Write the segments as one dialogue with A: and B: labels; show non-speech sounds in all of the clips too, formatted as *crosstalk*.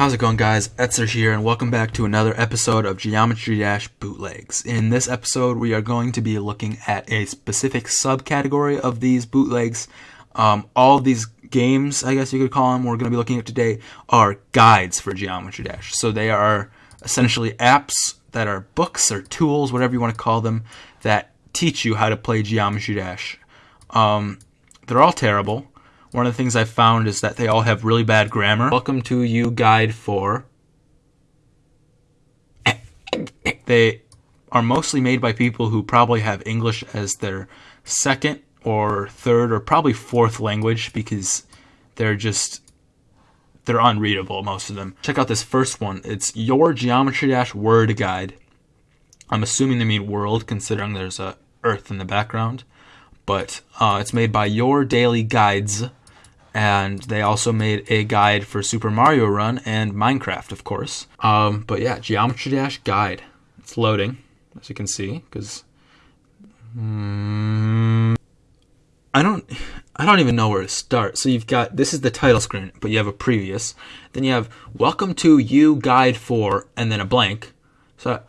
A: How's it going, guys? Etzer here, and welcome back to another episode of Geometry Dash Bootlegs. In this episode, we are going to be looking at a specific subcategory of these bootlegs. Um, all these games, I guess you could call them, we're going to be looking at today are guides for Geometry Dash. So they are essentially apps that are books or tools, whatever you want to call them, that teach you how to play Geometry Dash. Um, they're all terrible. One of the things I've found is that they all have really bad grammar. Welcome to you guide for. They are mostly made by people who probably have English as their second or third or probably fourth language because they're just they're unreadable most of them. Check out this first one. It's your geometry dash word guide. I'm assuming they mean world considering there's a earth in the background, but uh, it's made by Your Daily Guides and they also made a guide for Super Mario Run and Minecraft, of course. Um, but yeah, Geometry Dash guide. It's loading, as you can see, because mm, I don't, I don't even know where to start. So you've got this is the title screen, but you have a previous. Then you have Welcome to You Guide for, and then a blank. So,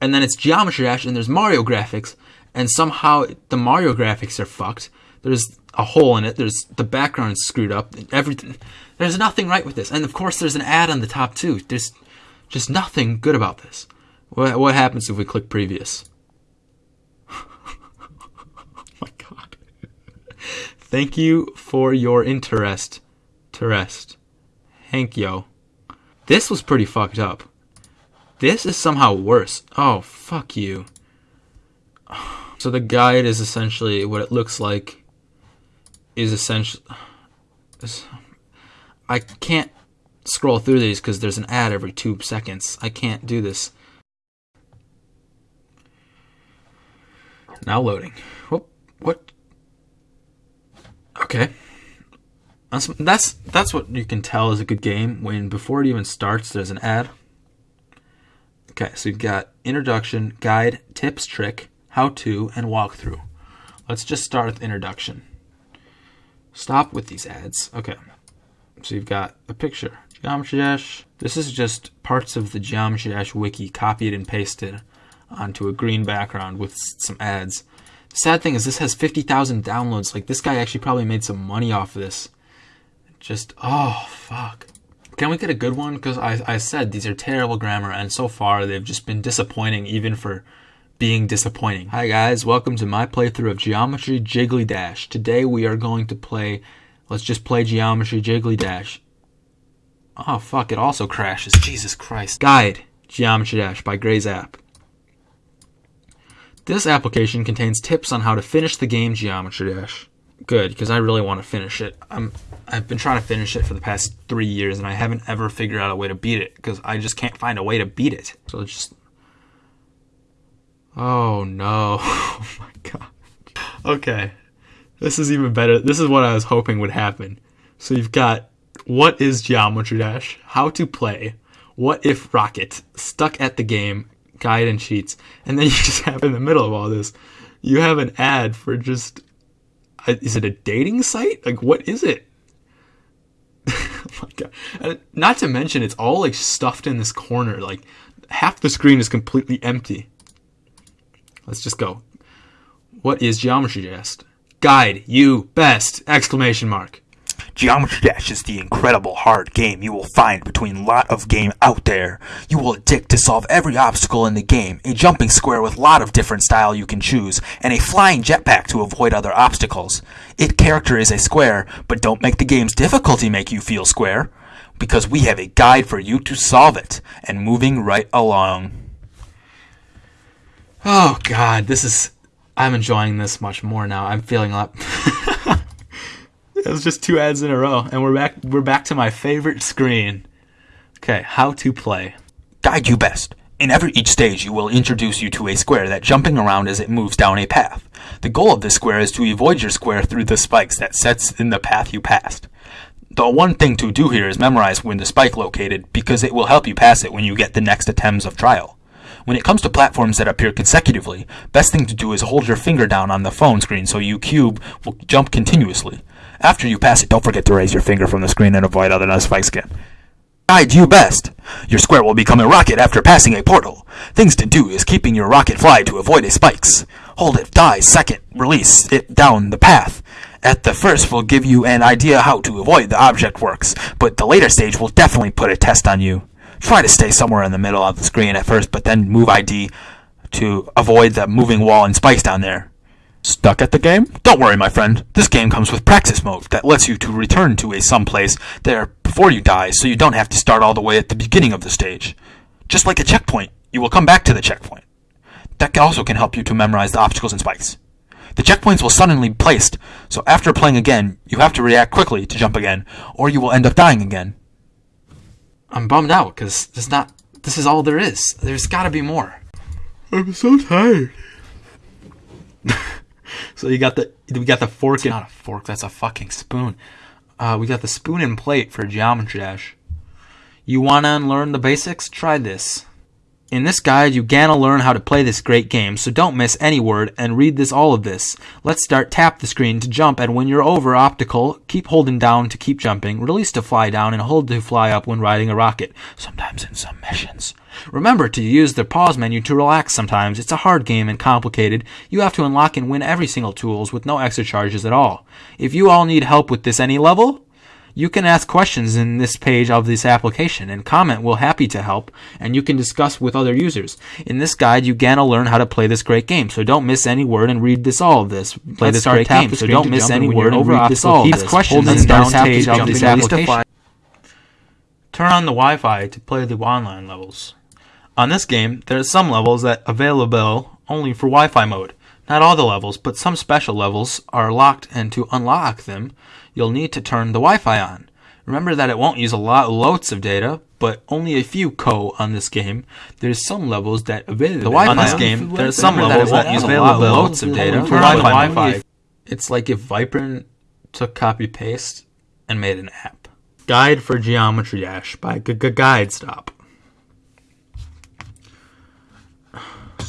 A: and then it's Geometry Dash, and there's Mario graphics, and somehow the Mario graphics are fucked. There's a hole in it. There's the background screwed up. Everything. There's nothing right with this. And of course, there's an ad on the top too. There's just nothing good about this. What, what happens if we click previous? *laughs* oh my god. Thank you for your interest. Terest. Hank yo. This was pretty fucked up. This is somehow worse. Oh, fuck you. *sighs* So the guide is essentially what it looks like is essentially. I can't scroll through these because there's an ad every two seconds. I can't do this. Now loading. What? What? Okay. That's that's that's what you can tell is a good game when before it even starts there's an ad. Okay, so you've got introduction, guide, tips, trick, how to, and walkthrough. Let's just start with introduction. Stop with these ads. Okay. So you've got a picture. Geometry Dash. This is just parts of the Geometry Dash wiki copied and pasted onto a green background with some ads. The sad thing is this has 50,000 downloads. Like this guy actually probably made some money off of this. Just, oh, fuck. Can we get a good one? Because I, I said these are terrible grammar and so far they've just been disappointing even for being disappointing. Hi guys, welcome to my playthrough of Geometry Jiggly Dash. Today we are going to play, let's just play Geometry Jiggly Dash. Oh fuck, it also crashes, Jesus Christ. Guide, Geometry Dash by Gray's App. This application contains tips on how to finish the game Geometry Dash. Good, because I really want to finish it. I'm, I've been trying to finish it for the past three years and I haven't ever figured out a way to beat it because I just can't find a way to beat it. So just Oh no. *laughs* Oh my god. Okay. This is even better. This is what I was hoping would happen. So you've got what is Geometry Dash, how to play, what if Rocket, stuck at the game, guide and cheats, and then *laughs* you just have in the middle of all this, you have an ad for just is it a dating site? Like what is it? *laughs* oh my god. And not to mention it's all like stuffed in this corner. Like half the screen is completely empty. Let's just go. What is Geometry Dash? Guide, you best! Exclamation mark.
B: Geometry Dash is the incredible hard game you will find between lot of game out there. You will addict to solve every obstacle in the game, a jumping square with lot of different style you can choose, and a flying jetpack to avoid other obstacles. It character is a square, but don't make the game's difficulty make you feel square, because we have a guide for you to solve it, and moving right along.
A: Oh God, this is. I'm enjoying this much more now. I'm feeling up. *laughs* it was just two ads in a row, and we're back. We're back to my favorite screen. Okay, how to play.
B: Guide you best. In every each stage, you will introduce you to a square that jumping around as it moves down a path. The goal of this square is to avoid your square through the spikes that sets in the path you passed. The one thing to do here is memorize when the spike located because it will help you pass it when you get the next attempts of trial. When it comes to platforms that appear consecutively, best thing to do is hold your finger down on the phone screen so you cube will jump continuously. After you pass it, don't forget to raise your finger from the screen and avoid other nice spikes again. guide you best. Your square will become a rocket after passing a portal. Things to do is keeping your rocket fly to avoid a spikes. Hold it, die, second, release it down the path. At the first will give you an idea how to avoid the object works, but the later stage will definitely put a test on you. Try to stay somewhere in the middle of the screen at first, but then move ID to avoid the moving wall and spikes down there. Stuck at the game? Don't worry, my friend. This game comes with practice mode that lets you to return to a someplace there before you die, so you don't have to start all the way at the beginning of the stage. Just like a checkpoint, you will come back to the checkpoint. That also can help you to memorize the obstacles and spikes. The checkpoints will suddenly be placed, so after playing again, you have to react quickly to jump again, or you will end up dying again.
A: I'm bummed out because there's not. This is all there is. There's got to be more.
B: I'm so tired. *laughs*
A: So you got the we got the fork. And, not a fork. That's a fucking spoon. Uh, we got the spoon and plate for Geometry Dash. You want to unlearn the basics? Try this. In this guide, you gonna learn how to play this great game, so don't miss any word and read this all of this. Let's start tap the screen to jump and when you're over optical, keep holding down to keep jumping, release to fly down and hold to fly up when riding a rocket, sometimes in some missions. Remember to use the pause menu to relax sometimes. It's a hard game and complicated. You have to unlock and win every single tools with no extra charges at all. If you all need help with this any level, you can ask questions in this page of this application and comment We'll happy to help and you can discuss with other users. In this guide, you gonna learn how to play this great game, so don't miss any word and read this all of this. Play Let's this great game, so don't miss any word and read this all of this. questions in this page of this application. Turn on the Wi-Fi to play the online levels. On this game, there are some levels that available only for Wi-Fi mode. Not all the levels, but some special levels are locked and to unlock them, you'll need to turn the Wi-Fi on. Remember that it won't use a lot loads of data, but only a few co on this game. There's some levels that available the Wi-Fi on this game. There's some levels that, that use a lot loads of data for Wi-Fi. Wi-Fi. It's like if Viper took copy paste and made an app. Guide for Geometry Dash by G Guide Stop.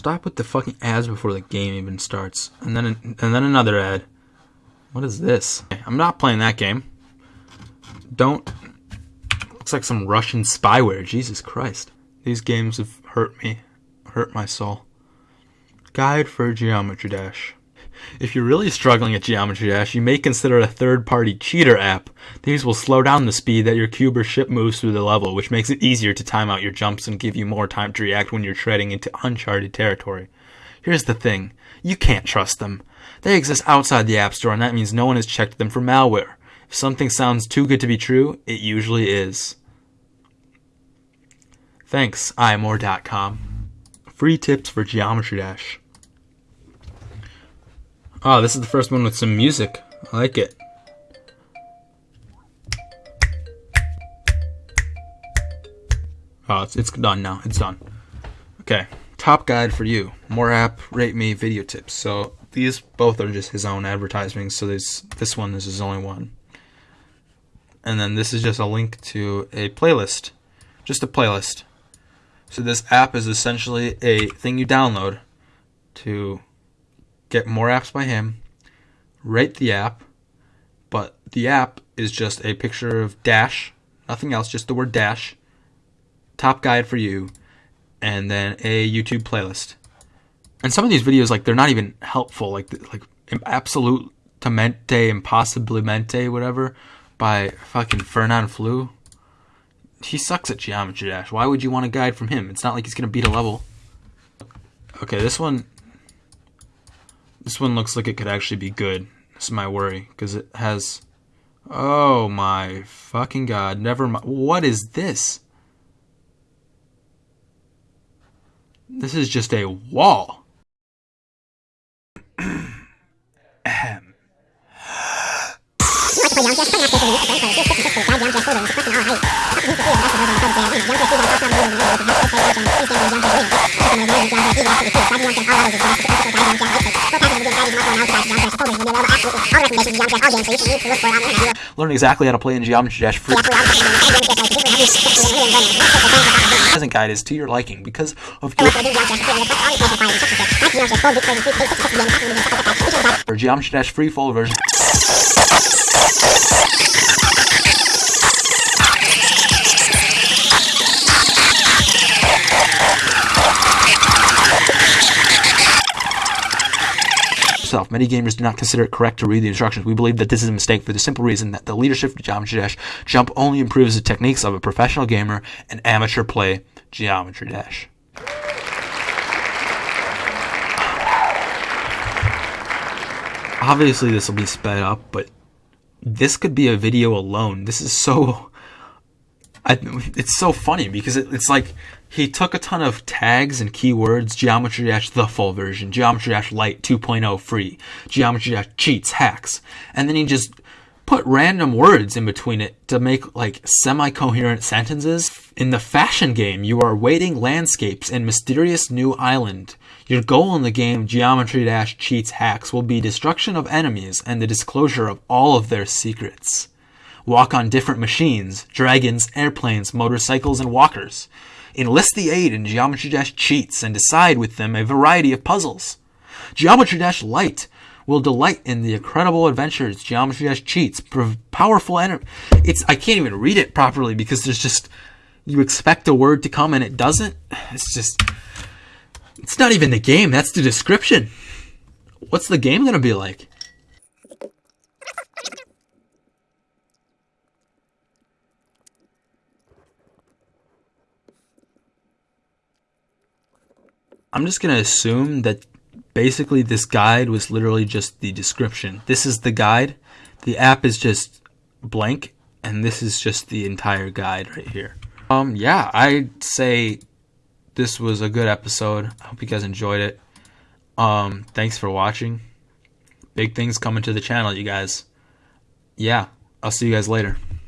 A: Stop with the fucking ads before the game even starts, and then and then another ad. What is this? I'm not playing that game. Don't. Looks like some Russian spyware. Jesus Christ. These games have hurt me. Hurt my soul. Guide for Geometry Dash. If you're really struggling at Geometry Dash, you may consider a third-party cheater app. These will slow down the speed that your cube or ship moves through the level, which makes it easier to time out your jumps and give you more time to react when you're treading into uncharted territory. Here's the thing. You can't trust them. They exist outside the App Store, and that means no one has checked them for malware. If something sounds too good to be true, it usually is. Thanks, imore.com. Free tips for Geometry Dash. Oh, this is the first one with some music. I like it. Oh, it's, it's done now. It's done. Okay. Top guide for you. More app, rate me, video tips. So these both are just his own advertisements. So this this one this is his only one. And then this is just a link to a playlist, just a playlist. So this app is essentially a thing you download to get more apps by him. Rate the app, but the app is just a picture of Dash, nothing else, just the word Dash. Top guide for you, and then a YouTube playlist and some of these videos like they're not even helpful like like absolute mente impossibilmente whatever by fucking Fernanfloo he sucks at geometry dash why would you want a guide from him it's not like he's gonna beat a level okay this one this one looks like it could actually be good. That's my worry because it has oh my fucking god never mind what is this? This is just a wall *laughs* Learn exactly how to play in Geometry Dash free. present guide is to your liking because of your Geometry Dash free full version. Yourself. Many gamers do not consider it correct to read the instructions. We believe that this is a mistake for the simple reason that the leadership of Geometry Dash jump only improves the techniques of a professional gamer and amateur play Geometry Dash. Obviously, this will be sped up, but this could be a video alone. This is so. I, it's so funny because it, it's like he took a ton of tags and keywords geometry dash the full version geometry dash lite 2.0 free geometry dash cheats hacks. And then he just put random words in between it to make like semi-coherent sentences. In the fashion game you are waiting landscapes in mysterious new island. Your goal in the game geometry dash cheats hacks will be destruction of enemies and the disclosure of all of their secrets walk on different machines dragons airplanes motorcycles and walkers enlist the aid in Geometry Dash cheats and decide with them a variety of puzzles. Geometry Dash Lite will delight in the incredible adventures Geometry Dash cheats, powerful energy. It's I can't even read it properly because there's just you expect a word to come and it doesn't. It's just it's not even the game. That's the description. What's the game gonna be like? I'm just going to assume that basically this guide was literally just the description. This is the guide. The app is just blank and this is just the entire guide right here. Um yeah, I'd say this was a good episode. I hope you guys enjoyed it. Um thanks for watching. Big things coming to the channel, you guys. Yeah, I'll see you guys later.